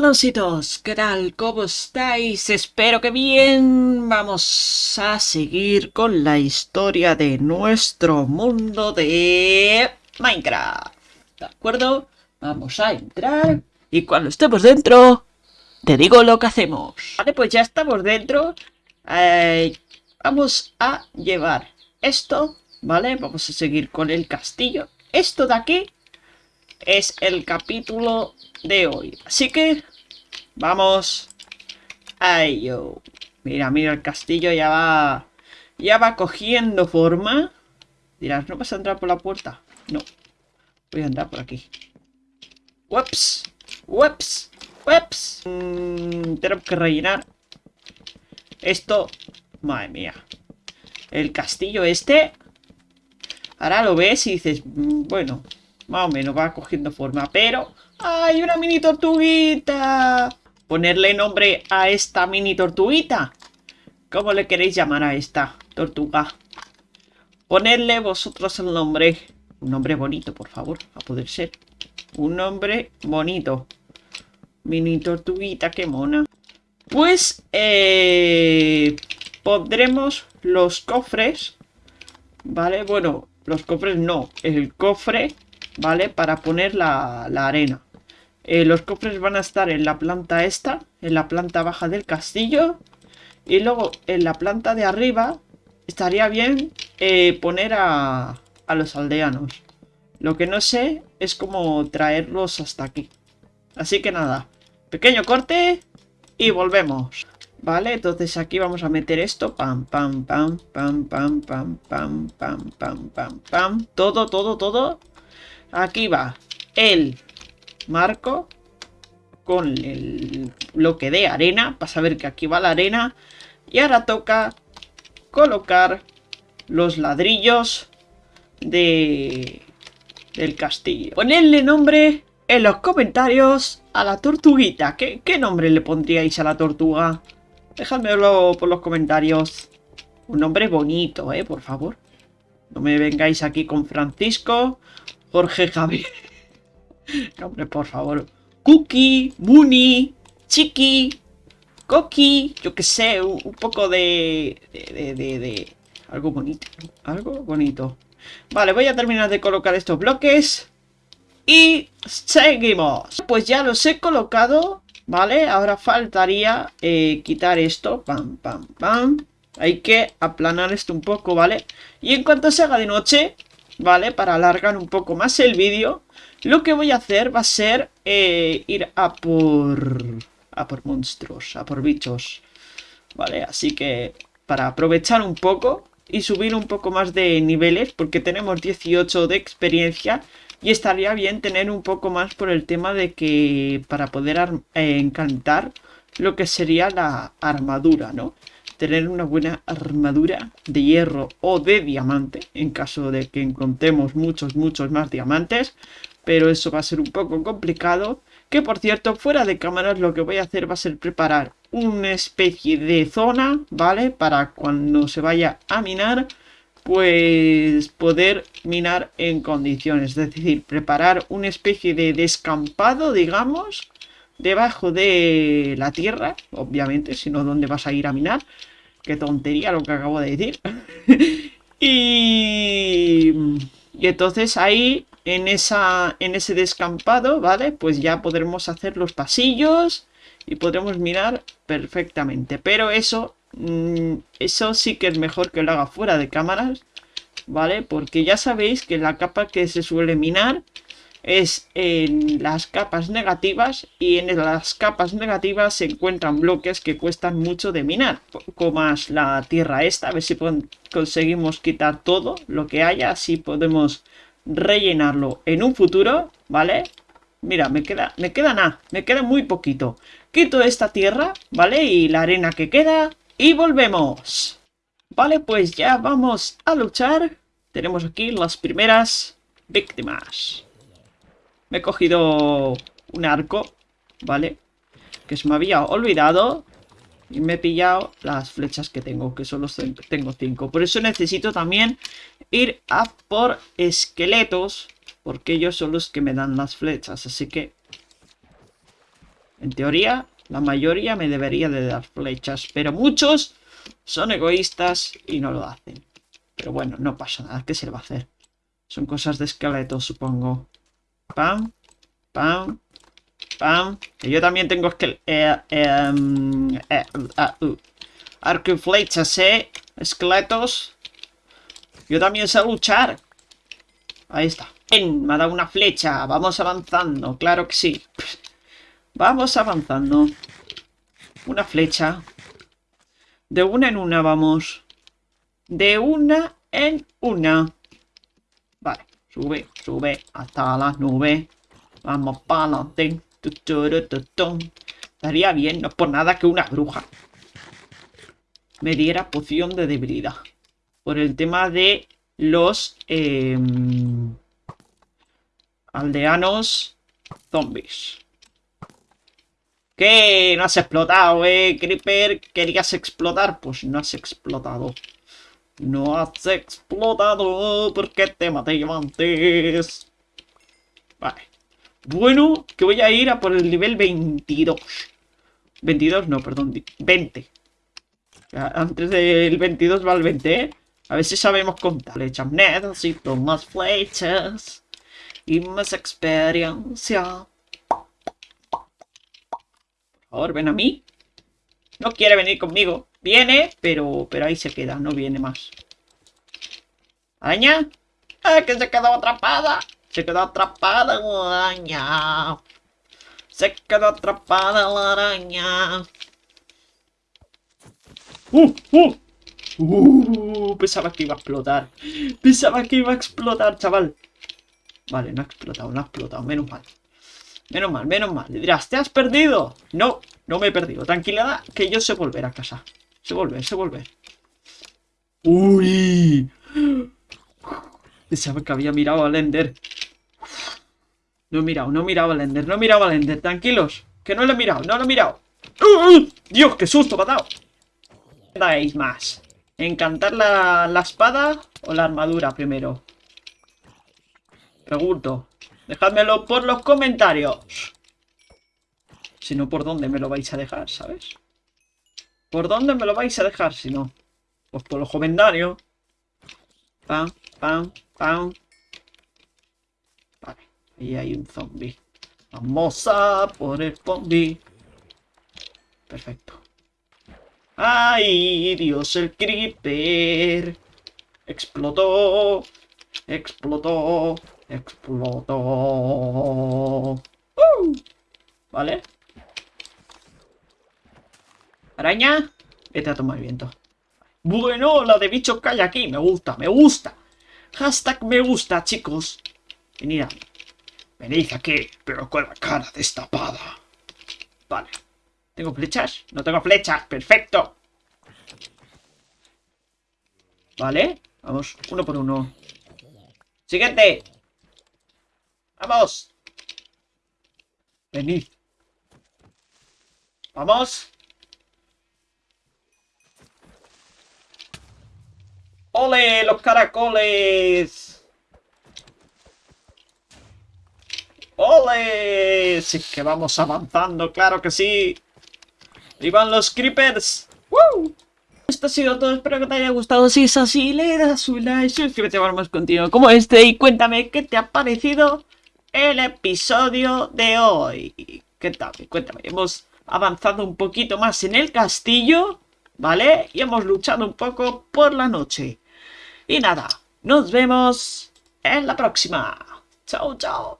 Hermanositos, ¿qué tal? ¿Cómo estáis? Espero que bien. Vamos a seguir con la historia de nuestro mundo de Minecraft. ¿De acuerdo? Vamos a entrar y cuando estemos dentro, te digo lo que hacemos. Vale, pues ya estamos dentro. Eh, vamos a llevar esto, ¿vale? Vamos a seguir con el castillo. Esto de aquí es el capítulo de hoy. Así que vamos a ello. Mira, mira, el castillo ya va... Ya va cogiendo forma. Dirás, ¿no vas a entrar por la puerta? No. Voy a entrar por aquí. Ups. Ups. Ups. Mm, tenemos que rellenar. Esto... Madre mía. El castillo este... Ahora lo ves y dices, mm, bueno, más o menos va cogiendo forma, pero ¡Ay, una mini tortuguita! Ponerle nombre a esta mini tortuguita. ¿Cómo le queréis llamar a esta tortuga? Ponerle vosotros el nombre. Un nombre bonito, por favor, a poder ser. Un nombre bonito. Mini tortuguita, qué mona. Pues, eh, pondremos los cofres. ¿Vale? Bueno, los cofres no. El cofre, ¿vale? Para poner la, la arena. Eh, los cofres van a estar en la planta esta, en la planta baja del castillo. Y luego en la planta de arriba estaría bien eh, poner a, a los aldeanos. Lo que no sé es cómo traerlos hasta aquí. Así que nada, pequeño corte y volvemos. Vale, entonces aquí vamos a meter esto. Pam, pam, pam, pam, pam, pam, pam, pam, pam, pam, pam. Todo, todo, todo. Aquí va el marco con el bloque de arena para saber que aquí va la arena. Y ahora toca colocar los ladrillos de del castillo. Ponedle nombre en los comentarios a la tortuguita. ¿Qué, qué nombre le pondríais a la tortuga? dejadmelo por los comentarios. Un nombre bonito, eh, por favor. No me vengáis aquí con Francisco Jorge Javier hombre, por favor. Cookie, Mooney, Chiqui, Coqui, yo que sé, un, poco de de, de, de, Algo bonito, algo bonito. Vale, voy a terminar de colocar estos bloques. Y seguimos. Pues ya los he colocado, ¿vale? Ahora faltaría eh, quitar esto. Pam, pam, pam. Hay que aplanar esto un poco, ¿vale? Y en cuanto se haga de noche, ¿vale? Para alargar un poco más el vídeo, lo que voy a hacer va a ser eh, ir a por... a por monstruos, a por bichos, ¿vale? Así que para aprovechar un poco y subir un poco más de niveles, porque tenemos 18 de experiencia, y estaría bien tener un poco más por el tema de que para poder eh, encantar lo que sería la armadura, ¿no? Tener una buena armadura de hierro o de diamante, en caso de que encontremos muchos, muchos más diamantes, pero eso va a ser un poco complicado. Que por cierto, fuera de cámaras lo que voy a hacer va a ser preparar una especie de zona, ¿vale? Para cuando se vaya a minar, pues poder minar en condiciones. Es decir, preparar una especie de descampado, digamos, debajo de la tierra, obviamente, si no, ¿dónde vas a ir a minar? Qué tontería lo que acabo de decir. y... Y entonces ahí en, esa, en ese descampado, ¿vale? Pues ya podremos hacer los pasillos y podremos mirar perfectamente. Pero eso, mm, eso sí que es mejor que lo haga fuera de cámaras, ¿vale? Porque ya sabéis que la capa que se suele minar es en las capas negativas y en las capas negativas se encuentran bloques que cuestan mucho de minar como más la tierra esta, a ver si conseguimos quitar todo lo que haya, así podemos rellenarlo en un futuro, ¿vale? Mira, me queda, me queda nada, me queda muy poquito. Quito esta tierra, ¿vale? Y la arena que queda y volvemos. Vale, pues ya vamos a luchar. Tenemos aquí las primeras víctimas. Me he cogido un arco, ¿vale? Que se me había olvidado. Y me he pillado las flechas que tengo, que solo tengo cinco. Por eso necesito también ir a por esqueletos, porque ellos son los que me dan las flechas. Así que En teoría, la mayoría me debería de dar flechas, pero muchos son egoístas y no lo hacen. Pero bueno, no pasa nada, ¿qué se le va a hacer? Son cosas de esqueleto, supongo. Pam, pam, Que yo también tengo esqueleto. Eh, em, eh, ah, uh. Arco y flechas. Esqueletos. Yo también sé luchar. Ahí está. me ha dado una flecha. Vamos avanzando. Claro que sí. Vamos avanzando. Una flecha. De una en una vamos. De una en una. Vale. Sube, sube hasta las nubes. Vamos para adelante. Estaría bien, no por nada que una bruja me diera poción de debilidad. Por el tema de los em, aldeanos zombies. ¿Qué? No has explotado, eh, Creeper. ¿Querías explotar? Pues no has explotado. No has explotado porque te maté antes. Vale. Bueno, que voy a ir a por el nivel 22. 22, no, perdón, 20. Antes del 22 va el 20, ¿eh? A ver si sabemos contar. Flechas, necesito más flechas. Y más experiencia. Por favor, ven a mí. No quiere venir conmigo. Viene, pero, pero ahí se queda. No viene más. ¿Araña? ¡Ah, que se quedó atrapada! Se quedó atrapada la araña. Se quedó atrapada la araña. ¡Uh! ¡Uh! ¡Uh! Pensaba que iba a explotar. Pensaba que iba a explotar, chaval. Vale, no ha explotado, no ha explotado. Menos mal. Menos mal, menos mal. Le dirás, ¿te has perdido? No, no me he perdido. Tranquilidad, que yo sé volver a casa. Sé volver, sé volver. ¡Uy! Pensaba que había mirado al Ender. No he mirado, no he mirado al Ender, no he mirado al Ender. Tranquilos, que no lo he mirado, no lo he mirado. ¡Uh! ¡Dios, qué susto me ha dado! dais más? ¿Encantar la, la espada o la armadura primero? Pregunto. Dejádmelo por los comentarios. Si no, ¿por dónde me lo vais a dejar, sabes? ¿Por dónde me lo vais a dejar si no? Pues por los comentarios. Pam, pam, pam. Ahí hay un zombie. Vamos a por el zombie. Perfecto. ¡Ay, Dios, el creeper! Explotó, explotó, explotó. ¡Uh! ¿Vale? ¿Araña? Vete a tomar viento. Bueno, la de bicho que hay aquí. Me gusta, me gusta. Hashtag me gusta, chicos. Venid. Venid aquí, pero con la cara destapada. Vale. ¿Tengo flechas? No tengo flechas. Perfecto. Vale. Vamos, uno por uno. Siguiente. Vamos. Venid. Vamos. ¡Ole! ¡Los caracoles! ¡Ole! Sí que vamos avanzando, claro que sí. ¡Y van los creepers! ¡Woo! Esto ha sido todo, espero que te haya gustado. Si es así, le das un like, suscríbete para más contenido como este y cuéntame qué te ha parecido el episodio de hoy. ¿Qué tal? Cuéntame, hemos avanzado un poquito más en el castillo, ¿vale? Y hemos luchado un poco por la noche. Y nada, nos vemos en la próxima. Chao, chao.